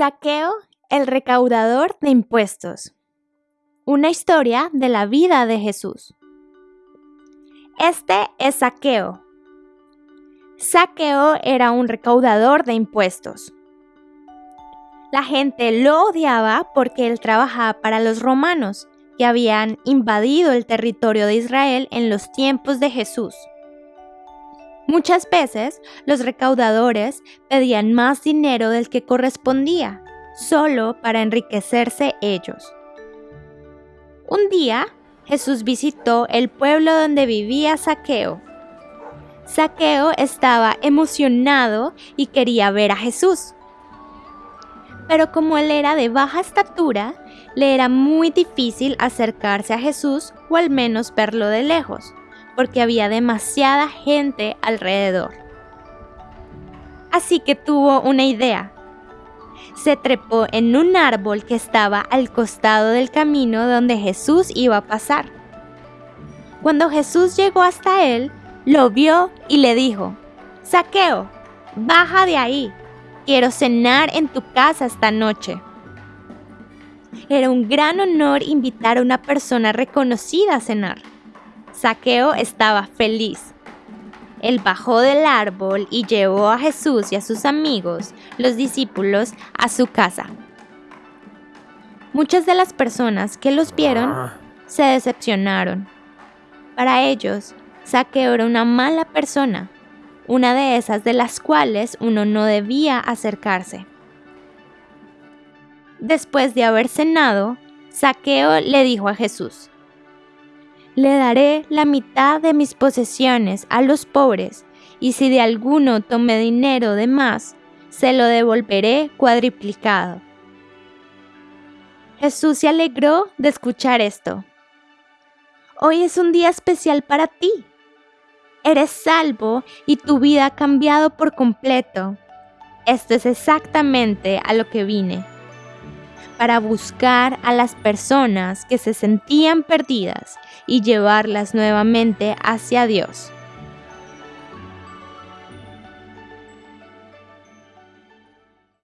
Saqueo, el recaudador de impuestos. Una historia de la vida de Jesús. Este es Saqueo. Saqueo era un recaudador de impuestos. La gente lo odiaba porque él trabajaba para los romanos, que habían invadido el territorio de Israel en los tiempos de Jesús. Muchas veces los recaudadores pedían más dinero del que correspondía, solo para enriquecerse ellos. Un día, Jesús visitó el pueblo donde vivía Saqueo. Saqueo estaba emocionado y quería ver a Jesús. Pero como él era de baja estatura, le era muy difícil acercarse a Jesús o al menos verlo de lejos porque había demasiada gente alrededor. Así que tuvo una idea. Se trepó en un árbol que estaba al costado del camino donde Jesús iba a pasar. Cuando Jesús llegó hasta él, lo vio y le dijo, Saqueo, baja de ahí, quiero cenar en tu casa esta noche. Era un gran honor invitar a una persona reconocida a cenar. Saqueo estaba feliz. Él bajó del árbol y llevó a Jesús y a sus amigos, los discípulos, a su casa. Muchas de las personas que los vieron ah. se decepcionaron. Para ellos, Saqueo era una mala persona, una de esas de las cuales uno no debía acercarse. Después de haber cenado, Saqueo le dijo a Jesús, le daré la mitad de mis posesiones a los pobres, y si de alguno tome dinero de más, se lo devolveré cuadriplicado. Jesús se alegró de escuchar esto. Hoy es un día especial para ti. Eres salvo y tu vida ha cambiado por completo. Esto es exactamente a lo que vine para buscar a las personas que se sentían perdidas y llevarlas nuevamente hacia Dios.